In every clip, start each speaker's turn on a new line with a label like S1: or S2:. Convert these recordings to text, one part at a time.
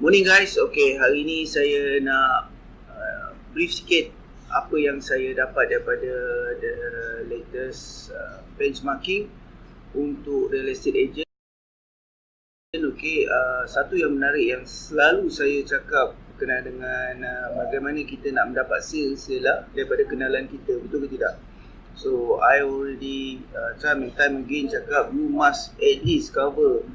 S1: Morning guys, okay hari ini saya nak uh, brief sikit apa yang saya dapat daripada the latest uh, benchmarking untuk real estate agent. Okay, uh, satu yang menarik yang selalu saya cakap berkenaan dengan uh, bagaimana kita nak mendapat sales ialah daripada kenalan kita, betul ke tidak? So I already uh, time and time again cakap you must at least cover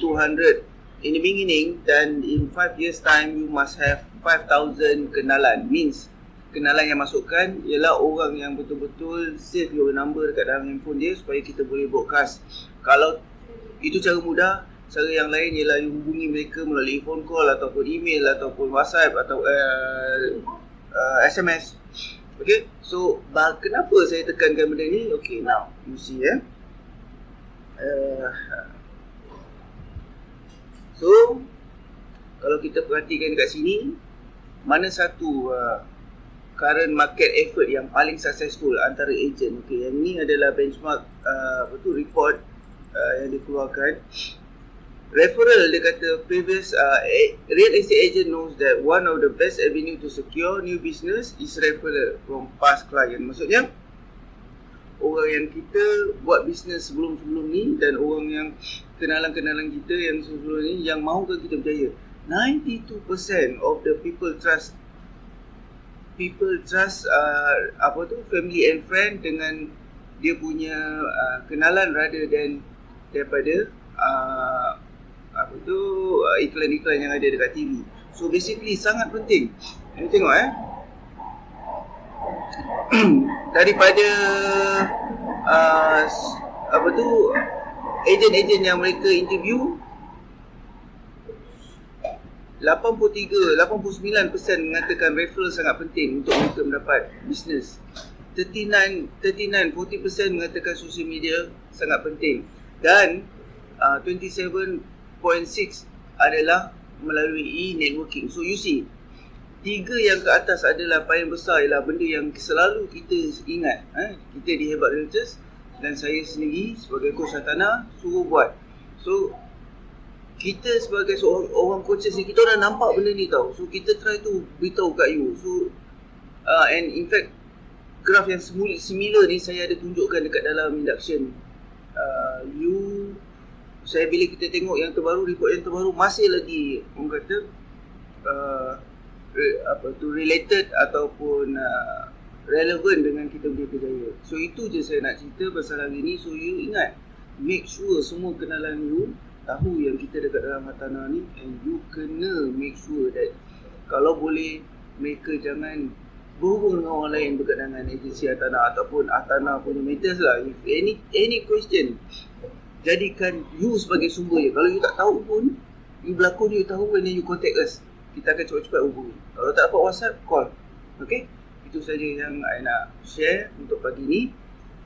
S1: 200 in the beginning dan in 5 years time you must have 5000 kenalan. Means kenalan yang masukkan ialah orang yang betul-betul save your number dekat dalam handphone dia supaya kita boleh broadcast kalau itu cara mudah cara yang lain ialah you hubungi mereka melalui phone call ataupun email ataupun whatsapp atau uh, uh, SMS okay so bah, kenapa saya tekankan benda ni? Okay now you see eh. Uh, So kalau kita perhatikan dekat sini mana satu uh, current market effort yang paling successful antara agent? Okey yang ni adalah benchmark uh, apa tu report uh, yang dikeluarkan. Referral dia kata previous uh, real estate agent knows that one of the best avenue to secure new business is referral from past client. Maksudnya orang yang kita buat bisnes sebelum-sebelum ni dan orang yang kenalan-kenalan kita yang sebelum ni yang mahukan kita berjaya 92% of the people trust people trust uh, apa tu family and friend dengan dia punya uh, kenalan rather than daripada uh, apa tu uh, iklan-iklan yang ada dekat TV so basically sangat penting. Ini tengok eh? Daripada uh, apa tu ejen-ejen yang mereka interview 83 89% mengatakan referral sangat penting untuk mereka mendapat bisnes 39 39 40% mengatakan social media sangat penting. Dan uh, 27.6 adalah melalui e-networking. So you see tiga yang ke atas adalah paling besar ialah benda yang selalu kita ingat eh? kita di Hebat Realtors dan saya sendiri sebagai coach Santana suruh buat. So kita sebagai seorang orang coaches ni kita dah nampak benda ni tau. So kita try tu beritahu kat you. So uh, and in fact graf yang similar ni saya ada tunjukkan dekat dalam induction. Uh, you saya bila kita tengok yang terbaru report yang terbaru masih lagi orang kata uh, apa tu related ataupun uh, relevan dengan kita punya kerjaya. So itu je saya nak cerita pasal hari ni. So you ingat make sure semua kenalan you tahu yang kita dekat dalam Hatana ni and you kena make sure that kalau boleh mereka jangan berhubung dengan orang lain berkaitan dengan agensi Hatana ataupun Hatana punya matters lah. If any any question jadikan you sebagai sumber je. Kalau you tak tahu pun you berlakon you tahu when you contact us kita akan cepat-cepat hubungi. Kalau tak dapat WhatsApp, call. Okay? Itu saja yang saya nak share untuk pagi ni.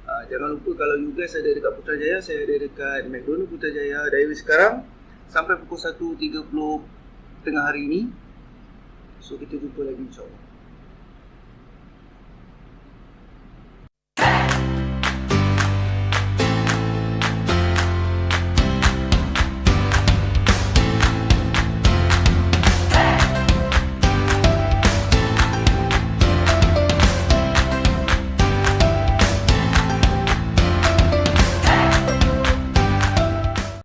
S1: Uh, jangan lupa kalau you guys ada dekat Putrajaya, saya ada dekat McDonald Putrajaya dari sekarang sampai pukul 1.30 tengah hari ni. So kita jumpa lagi insyaAllah.